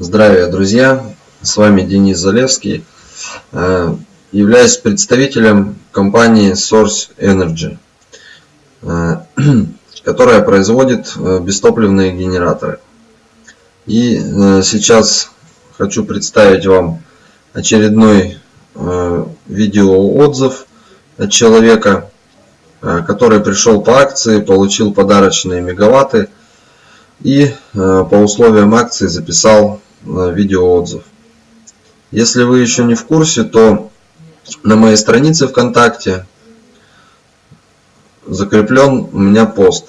Здравия, друзья! С вами Денис Залевский. Э, являюсь представителем компании Source Energy, э, которая производит э, бестопливные генераторы. И сейчас хочу представить вам очередной видеоотзыв от человека, который пришел по акции, получил подарочные мегаватты и по условиям акции записал видеоотзыв. Если вы еще не в курсе, то на моей странице ВКонтакте закреплен у меня пост.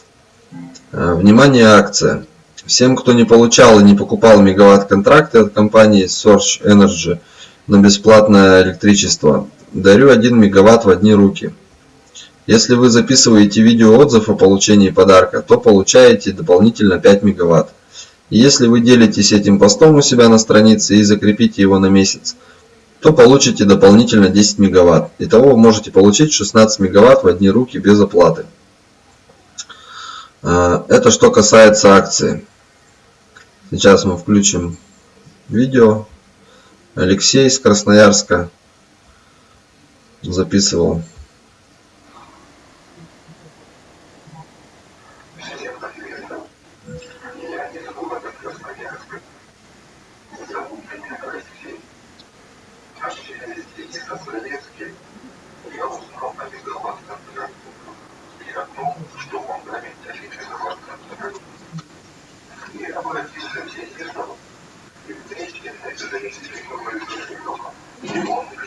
Э, внимание, акция. Всем, кто не получал и не покупал мегаватт-контракты от компании Source Energy на бесплатное электричество, дарю 1 мегаватт в одни руки. Если вы записываете видеоотзыв о получении подарка, то получаете дополнительно 5 мегаватт. Если вы делитесь этим постом у себя на странице и закрепите его на месяц, то получите дополнительно 10 мегаватт. Итого вы можете получить 16 мегаватт в одни руки без оплаты. А, это что касается акции. Сейчас мы включим видео. Алексей из Красноярска записывал. いいでしょう。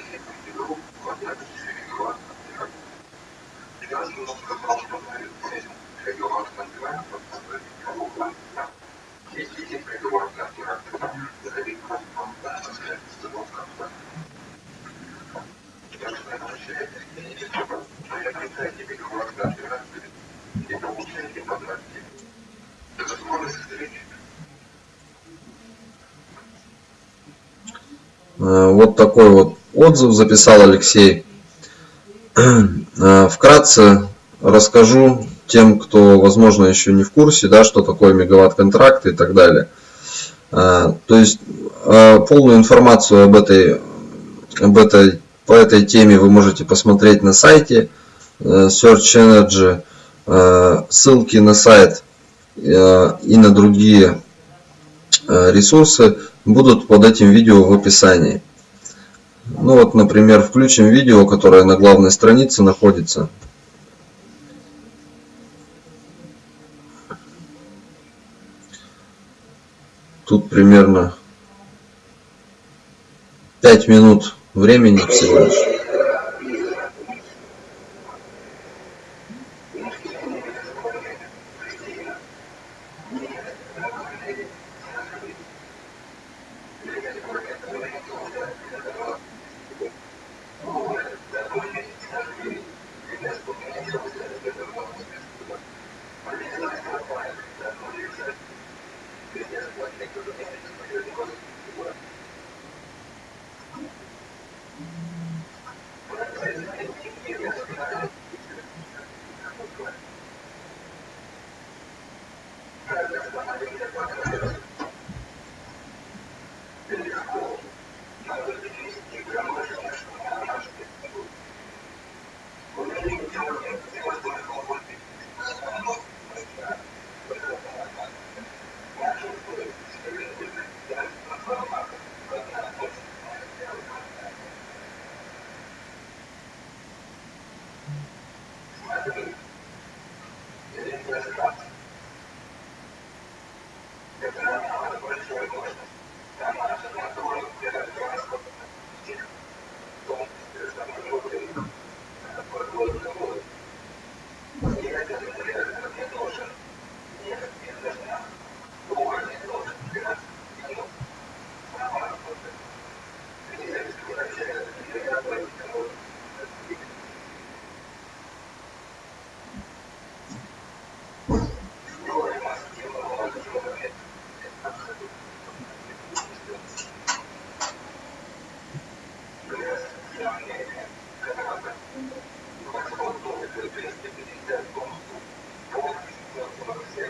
Вот такой вот отзыв записал Алексей. Э, вкратце расскажу тем, кто, возможно, еще не в курсе, да, что такое мегаватт-контракт и так далее. Э, то есть полную информацию об этой, об этой, по этой теме вы можете посмотреть на сайте Search Energy. Ссылки на сайт и на другие ресурсы будут под этим видео в описании. Ну вот, например, включим видео, которое на главной странице находится. Тут примерно 5 минут времени всего лишь.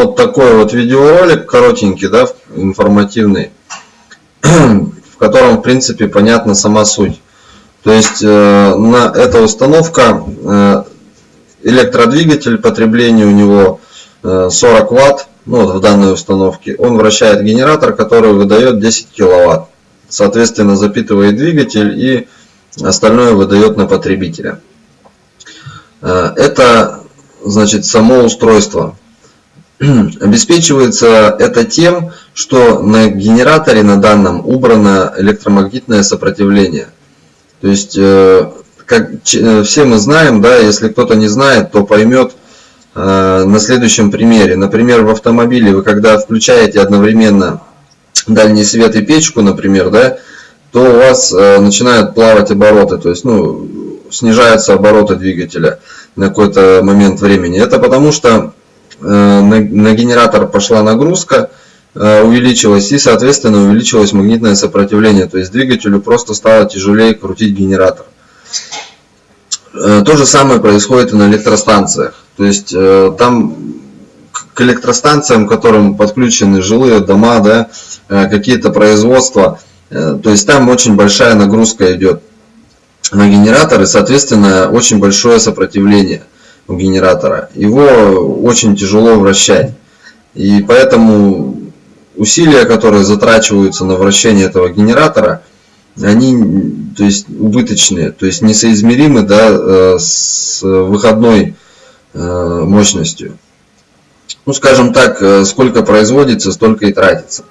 Вот такой вот видеоролик коротенький, да, информативный, в котором, в принципе, понятна сама суть. То есть э, на эта установка э, электродвигатель, потребление у него э, 40 ватт, ну вот в данной установке. Он вращает генератор, который выдает 10 киловатт. Соответственно, запитывает двигатель и остальное выдает на потребителя. Э, это значит само устройство. Обеспечивается это тем, что на генераторе на данном убрано электромагнитное сопротивление. То есть, э, как э, все мы знаем, да, если кто-то не знает, то поймет э, на следующем примере. Например, в автомобиле вы когда включаете одновременно дальний свет и печку, например, да, то у вас начинают плавать обороты, то есть ну, снижаются обороты двигателя на какой-то момент времени. Это потому что на, на генератор пошла нагрузка, э, увеличилась и, соответственно, увеличилось магнитное сопротивление. То есть двигателю просто стало тяжелее крутить генератор. Э, то же самое происходит и на электростанциях. То есть там к электростанциям, к которым подключены жилые дома, да, какие-то производства, то есть там очень большая нагрузка идет на генератор и, соответственно, очень большое сопротивление у генератора, его очень тяжело вращать. И поэтому усилия, которые затрачиваются на вращение этого генератора, они то есть, убыточные, то есть несоизмеримы да, э, с выходной э, мощностью. Ну, скажем так, э, сколько производится, столько и тратится.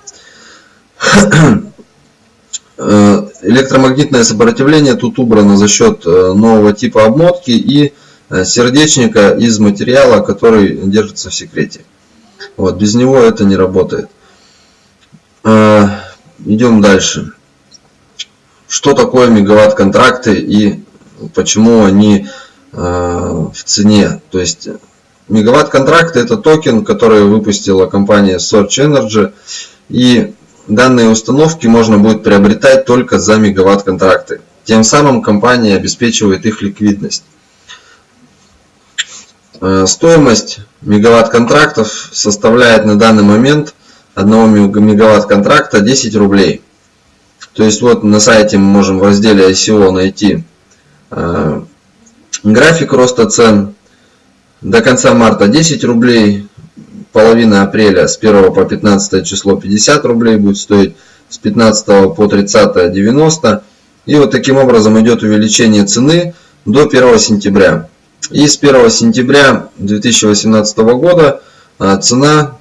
Электромагнитное сопротивление тут убрано за счет нового типа обмотки и сердечника из материала, который держится в секрете. Вот, без него это не работает. Идем дальше. Что такое мегаватт контракты и почему они в цене? То есть мегаватт контракты это токен, который выпустила компания Search Energy. И данные установки можно будет приобретать только за мегаватт контракты. Тем самым компания обеспечивает их ликвидность. Э, стоимость мегаватт контрактов составляет на данный момент 1 мегаватт контракта 10 рублей. То есть вот на сайте мы можем в разделе ICO найти э, график роста цен. До конца марта 10 рублей, половина апреля с 1 по 15 число 50 рублей будет стоить, с 15 по 30 90. И вот таким образом идет увеличение цены до 1 сентября. И с 1 сентября 2018 года а, цена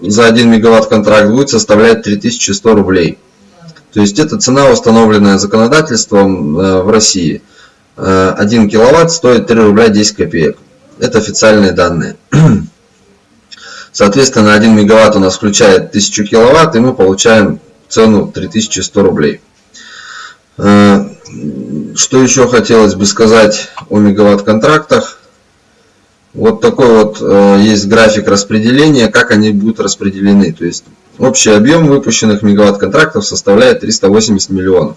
за 1 мегаватт контракт будет составлять 3100 рублей. То есть это цена, установленная законодательством э, в России. 1 э, киловатт стоит 3 рубля 10 копеек. Это официальные данные. Соответственно, 1 мегаватт у нас включает 1000 киловатт, и мы получаем цену 3100 рублей. Что еще хотелось бы сказать о мегаватт контрактах? Вот такой вот э, есть график распределения, как они будут распределены. То есть общий объем выпущенных мегаватт контрактов составляет 380 миллионов.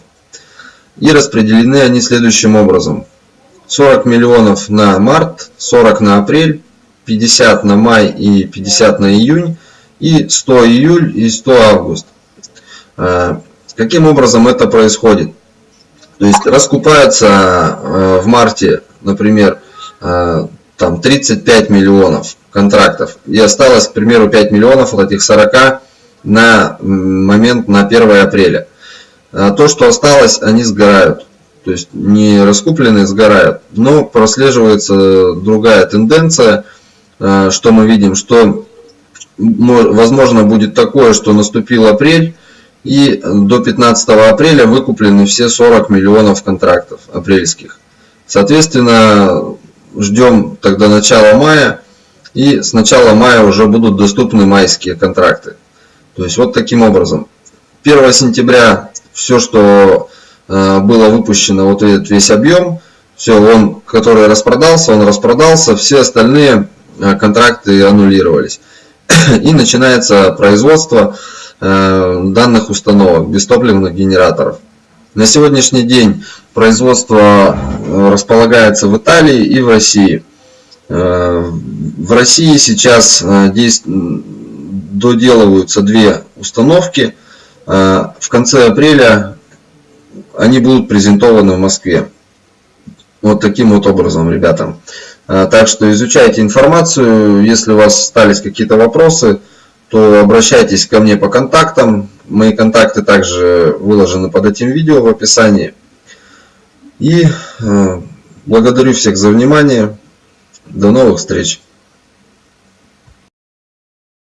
И распределены они следующим образом. 40 миллионов на март, 40 на апрель, 50 на май и 50 на июнь, и 100 июль и 100 август. Э, каким образом это происходит? То есть раскупаются э, в марте, например, э, там 35 миллионов контрактов. И осталось, к примеру, 5 миллионов от этих 40 на момент на 1 апреля. То, что осталось, они сгорают. То есть не раскупленные сгорают. Но прослеживается другая тенденция, что мы видим, что возможно будет такое, что наступил апрель, и до 15 апреля выкуплены все 40 миллионов контрактов апрельских. Соответственно, ждем тогда начала мая, и с начала мая уже будут доступны майские контракты. То есть вот таким образом. 1 сентября все, что э, было выпущено, вот этот весь объем, все, он, который распродался, он распродался, все остальные э, контракты аннулировались. И начинается производство данных установок, бестопливных генераторов. На сегодняшний день производство э, располагается в Италии и в России. Э, в России сейчас доделываются две установки. В конце апреля они будут презентованы в Москве. Вот таким вот образом, ребята. Так что изучайте информацию. Если у вас остались какие-то вопросы, то обращайтесь ко мне по контактам. Мои контакты также выложены под этим видео в описании. И э, благодарю всех за внимание. До новых встреч!